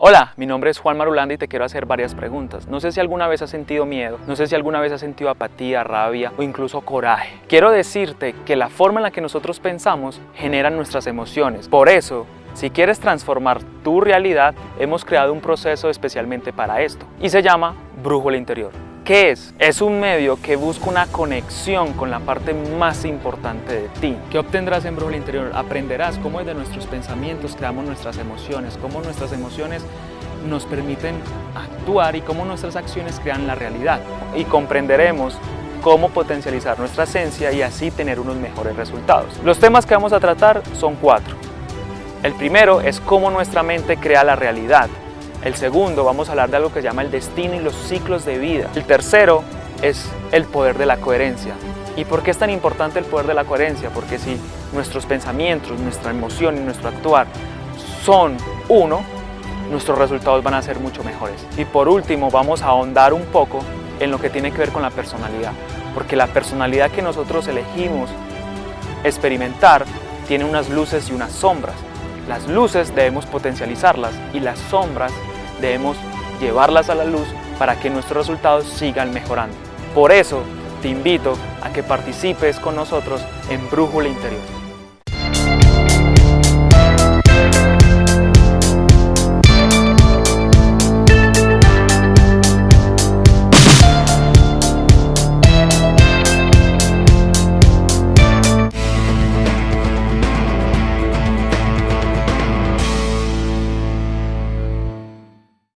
Hola, mi nombre es Juan Marulanda y te quiero hacer varias preguntas. No sé si alguna vez has sentido miedo, no sé si alguna vez has sentido apatía, rabia o incluso coraje. Quiero decirte que la forma en la que nosotros pensamos genera nuestras emociones. Por eso, si quieres transformar tu realidad, hemos creado un proceso especialmente para esto y se llama Brújula Interior. ¿Qué es? Es un medio que busca una conexión con la parte más importante de ti. ¿Qué obtendrás en Brújula Interior? Aprenderás cómo de nuestros pensamientos creamos nuestras emociones, cómo nuestras emociones nos permiten actuar y cómo nuestras acciones crean la realidad. Y comprenderemos cómo potencializar nuestra esencia y así tener unos mejores resultados. Los temas que vamos a tratar son cuatro. El primero es cómo nuestra mente crea la realidad. El segundo, vamos a hablar de algo que se llama el destino y los ciclos de vida. El tercero es el poder de la coherencia. ¿Y por qué es tan importante el poder de la coherencia? Porque si nuestros pensamientos, nuestra emoción y nuestro actuar son uno, nuestros resultados van a ser mucho mejores. Y por último, vamos a ahondar un poco en lo que tiene que ver con la personalidad. Porque la personalidad que nosotros elegimos experimentar tiene unas luces y unas sombras. Las luces debemos potencializarlas y las sombras debemos llevarlas a la luz para que nuestros resultados sigan mejorando. Por eso te invito a que participes con nosotros en Brújula Interior.